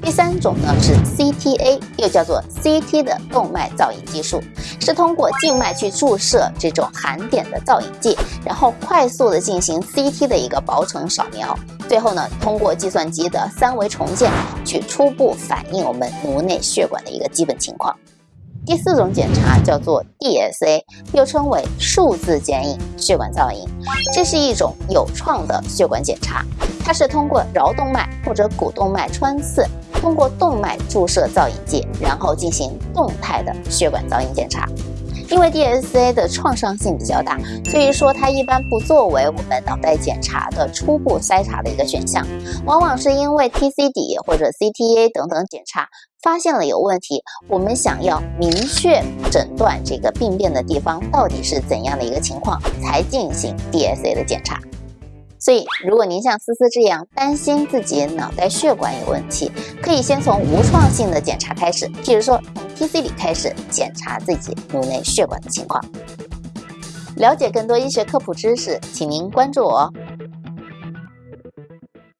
第三种呢是 CTA，又叫做 CT 的动脉造影技术，是通过静脉去注射这种含碘的造影剂，然后快速的进行 CT 的一个薄层扫描，最后呢通过计算机的三维重建去初步反映我们颅内血管的一个基本情况。第四种检查叫做 DSA，又称为数字剪影血管造影，这是一种有创的血管检查，它是通过桡动脉或者股动脉穿刺，通过动脉注射造影剂，然后进行动态的血管造影检查。因为 DSA 的创伤性比较大，所以说它一般不作为我们脑袋检查的初步筛查的一个选项，往往是因为 TCD 或者 CTA 等等检查发现了有问题，我们想要明确诊断这个病变的地方到底是怎样的一个情况，才进行 DSA 的检查。所以，如果您像思思这样担心自己脑袋血管有问题，可以先从无创性的检查开始，譬如说从 TC 里开始检查自己颅内血管的情况。了解更多医学科普知识，请您关注我哦。